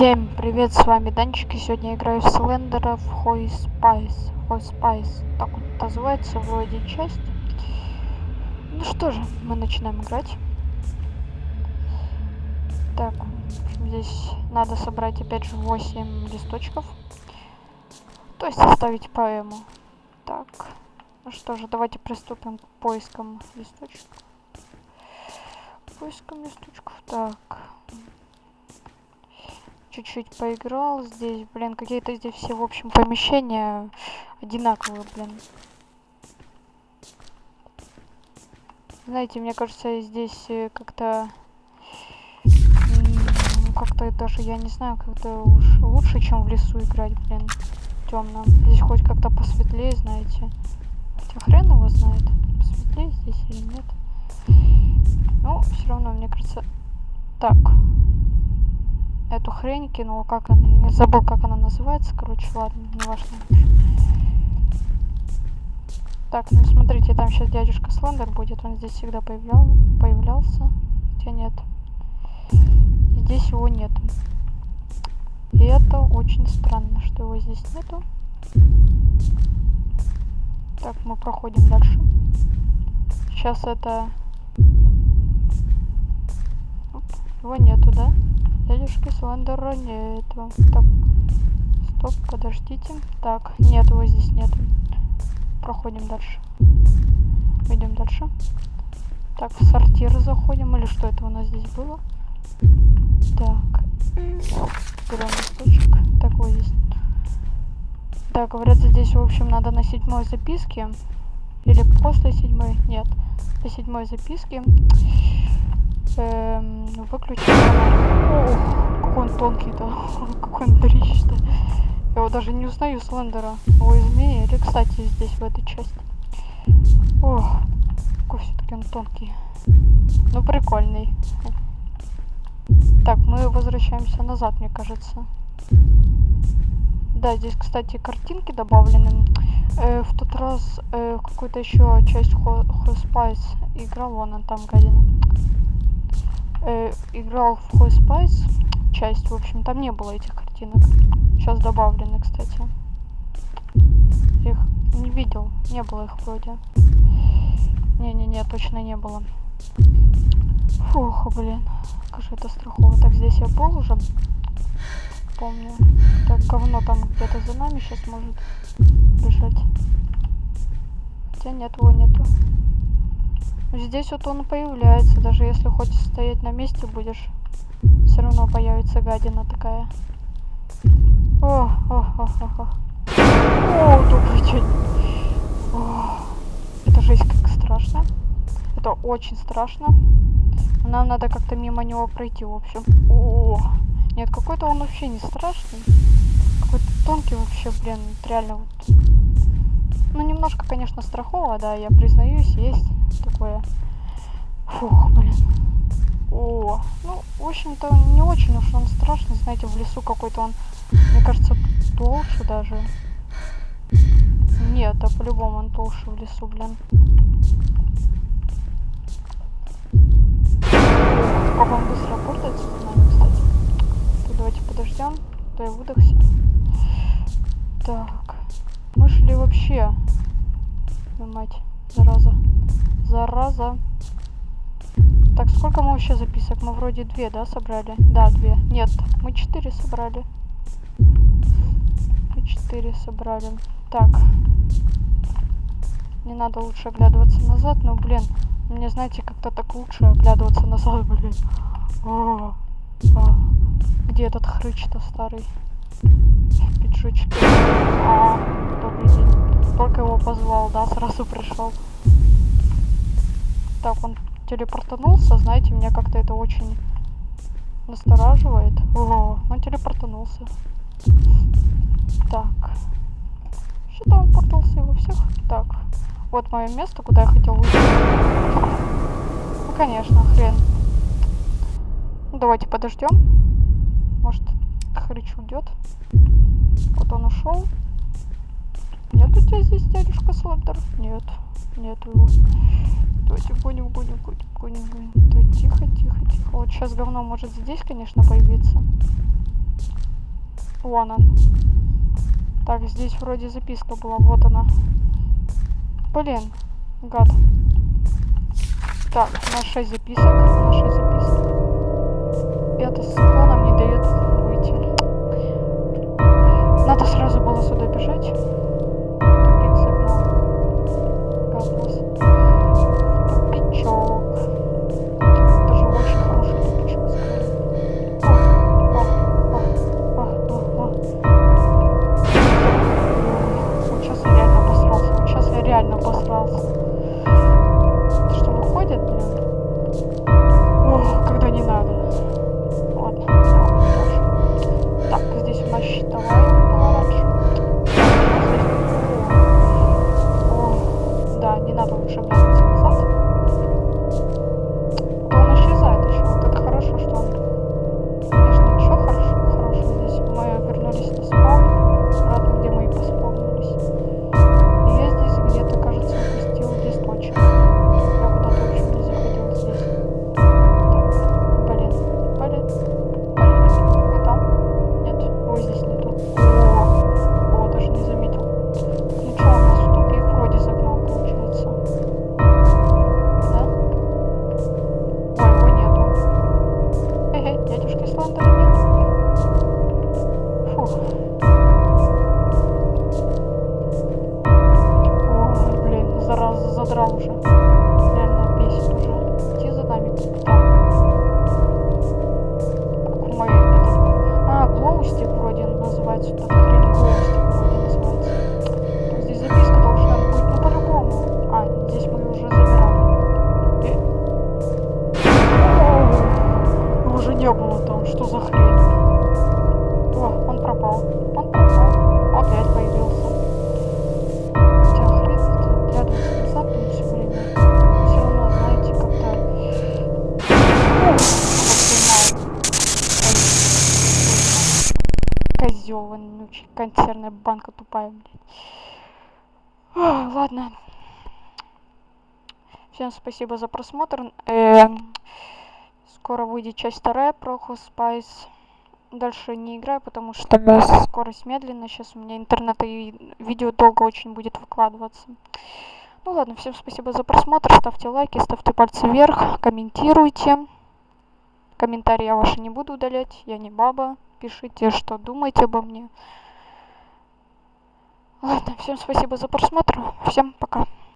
Всем привет, с вами Данчик, и сегодня я играю в Слендера в Hospice. Hospice, так вот называется вроде часть. Ну что же, мы начинаем играть. Так, здесь надо собрать опять же 8 листочков. То есть составить поэму. Так, ну что же, давайте приступим к поискам листочков. Поискам листочков, так чуть-чуть поиграл здесь. Блин, какие-то здесь все, в общем, помещения одинаковые, блин. Знаете, мне кажется, здесь э, как-то... Как-то даже, я не знаю, как-то уж лучше, чем в лесу играть, блин. Темно. Здесь хоть как-то посветлее, знаете. Хотя хрен его знает, посветлее здесь или нет. Ну, все равно, мне кажется... Так эту хрень кинул, как она, я забыл, как она называется, короче, ладно, не важно. Так, ну смотрите, там сейчас дядюшка Слендер будет, он здесь всегда появлял, появлялся, хотя нет. Здесь его нету. И это очень странно, что его здесь нету. Так, мы проходим дальше. Сейчас это... его нету, да? Дядюшки Слендера нету. Так, стоп, подождите. Так, нет, его здесь нету. Проходим дальше. Идем дальше. Так, в сортир заходим. Или что это у нас здесь было? Так. Берем листочек. Так, вот здесь. Да, говорят, здесь, в общем, надо на седьмой записке. Или после седьмой. Нет. До седьмой записки эм, выключить Ох, какой он тонкий-то. какой он дрищ-то. Я его даже не узнаю Слендера. Его изменили, кстати, здесь, в этой части. Ох, какой все-таки он тонкий. Ну, прикольный. Так, мы возвращаемся назад, мне кажется. Да, здесь, кстати, картинки добавлены. Э, в тот раз э, какую-то еще часть Hot Spice играл, вон он там гадина э, играл в Hot Spice часть, в общем, там не было этих картинок. Сейчас добавлены, кстати. их не видел, не было их вроде. Не-не-не, точно не было. Фух, блин, как же это страхово. Так, здесь я был уже, помню. Так, говно там где-то за нами сейчас может бежать. Хотя нет, его нету. Здесь вот он появляется, даже если хоть стоять на месте будешь, все равно появится гадина такая. О, о, о, о, о. О, добрый день. О, это жесть как страшно. Это очень страшно. Нам надо как-то мимо него пройти, в общем. О, нет, какой-то он вообще не страшный. Какой-то тонкий вообще, блин, реально вот. Ну, немножко, конечно, страхово, да, я признаюсь, есть такое. Фух, блин. О, ну, в общем-то, не очень уж он страшный, знаете, в лесу какой-то он, мне кажется, толще даже. Нет, а по-любому он толще в лесу, блин. Как он быстро портается с нами, кстати. Так, давайте подождем, то я выдохся. Так, мы шли вообще, мать, зараза. Зараза. Так, сколько мы вообще записок? Мы вроде две, да, собрали? Да, две. Нет, мы четыре собрали. Мы четыре собрали. Так. Не надо лучше оглядываться назад, но, блин, мне, знаете, как-то так лучше оглядываться назад, блин. О, о. Где этот хрыч-то старый? Пиджучки. А. Только его позвал, да, сразу пришел. Так, он телепортанулся, знаете, меня как-то это очень настораживает. О, он телепортанулся. Так. Что-то он портался во всех. Так. Вот мое место, куда я хотел уйти. Ну, конечно, хрен. Ну, давайте подождем. Может, хрыч уйдет. Вот он ушел. Нет у тебя здесь дядюшка Слендер? Нет, нет его. Давайте гоним, гоним, гоним, гоним, гоним. Так, тихо, тихо, тихо. Вот сейчас говно может здесь, конечно, появиться. Вон он. Так, здесь вроде записка была, вот она. Блин, гад. Так, на 6 записок, на 6 записок. Это склона не дает выйти. Надо сразу было сюда бежать. Консервная банка тупая, блядь. Ладно. Всем спасибо за просмотр. Эм, Скоро выйдет часть вторая про Spice. Дальше не играю, потому что скорость медленная. Сейчас у меня интернет и видео долго очень будет выкладываться. Ну ладно, всем спасибо за просмотр. Ставьте лайки, ставьте пальцы вверх, комментируйте. Комментарии я ваши не буду удалять. Я не баба. Пишите, что думаете обо мне. Ладно, всем спасибо за просмотр. Всем пока.